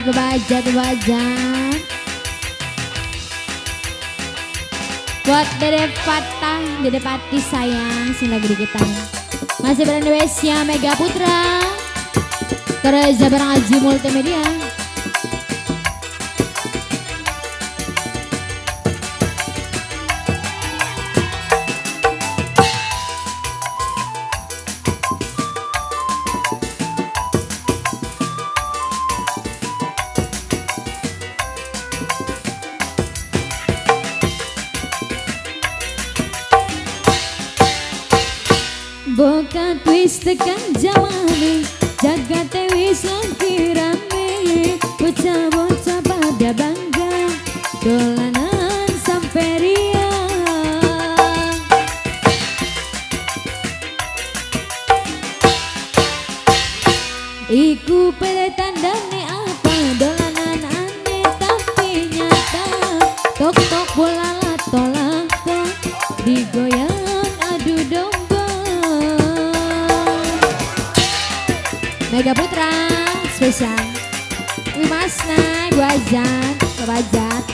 Kebajat bajat Buat Dede Patah, Dede Pati sayang Sing lagi di kita. Masih berada Wesya Mega Putra. Kerja barang Aji Multimedia Boka twist tekan jamane Jaga tewis lagi rame Bocah-bocah pada bangga Dolanan sampai ria. Iku pada tandane apa Dolanan aneh tapi nyata. Tok-tok bola tolak tok Digoyang Mega Putra spesial. Wimas naik wajat Kebajat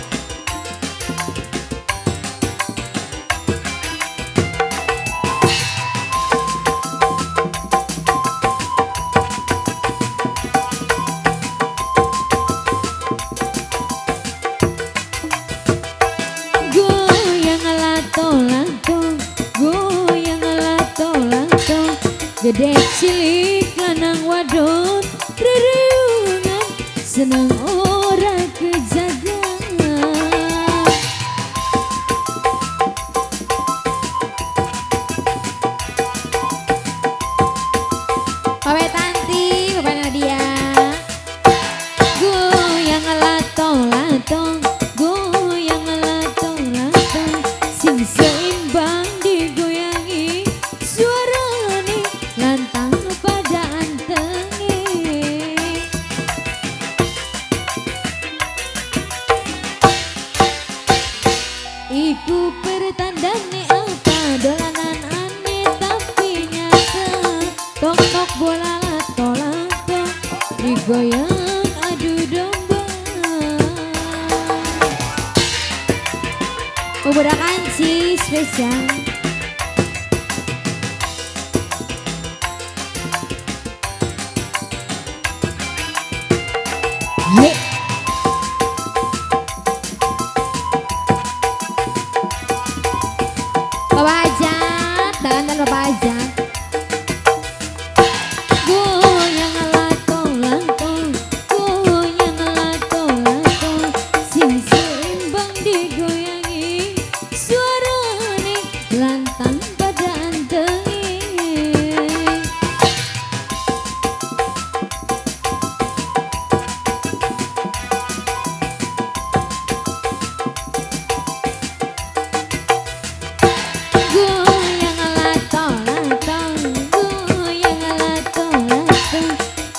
Goyang lato-lato Goyang lato-lato Gede cilik lanang wadon Reriungan Senang orang kejaga Bapak Tanti, Bapak Nadia. Goyang lato-lato Goyang Iku pertandane apa? Dolanan aneh tapi nyata. Tok-tok bola lato-lato Digoyang adu domba. Pemuda kanci spesial Bapak Ajat, dan Bapak Ajat. Sing seimbang digoyangi. Suarane lantang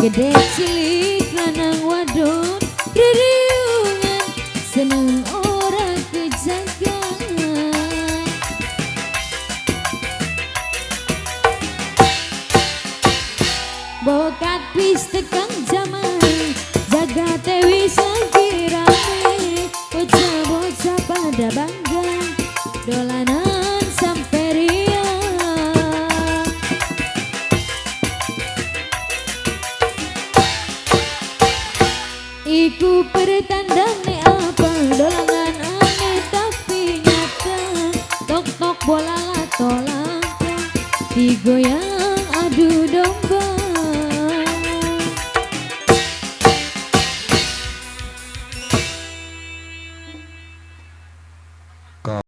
Gede cilik lanang wadon Ririungan Seneng ora kejaga Bokat wis tekan Iku pertandane apa? Dolanan aneh tapi nyata. Tok-tok bola lato-lato Digoyang adu domba